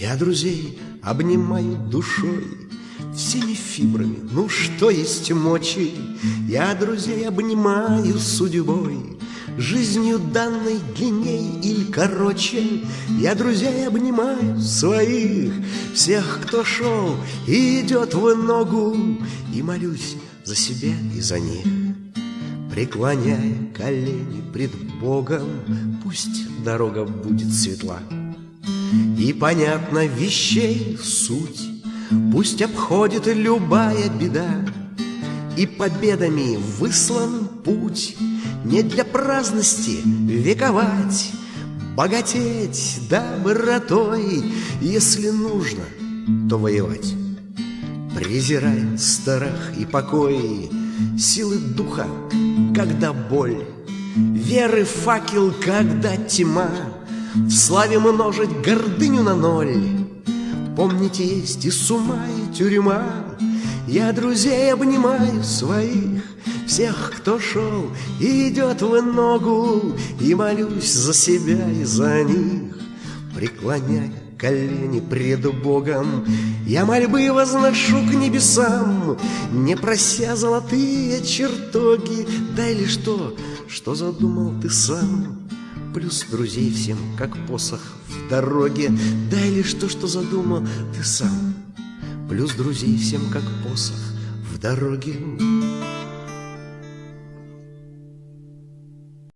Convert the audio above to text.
Я друзей обнимаю душой, Всеми фибрами, ну что есть мочи, Я друзей обнимаю судьбой, Жизнью данной длинней или короче, Я друзей обнимаю своих, Всех, кто шел и идет в ногу, И молюсь за себя и за них. Преклоняя колени пред Богом, Пусть дорога будет светла. И понятно вещей суть, Пусть обходит любая беда, И победами выслан путь. Не для праздности вековать, Богатеть добротой, Если нужно, то воевать. Презирай страх и покой, Силы духа, когда боль, Веры факел, когда тьма, В славе множить гордыню на ноль. Помните, есть и с ума, и тюрьма, Я друзей обнимаю своих, Всех, кто шел и идет в ногу, И молюсь за себя и за них, Преклоняя колени пред Богом, Я мольбы возношу к небесам, Не прося золотые чертоги, Да или что, что задумал ты сам? Плюс друзей всем, как посох в дороге, Да или что, что задумал ты сам? Плюс друзей всем, как посох в дороге.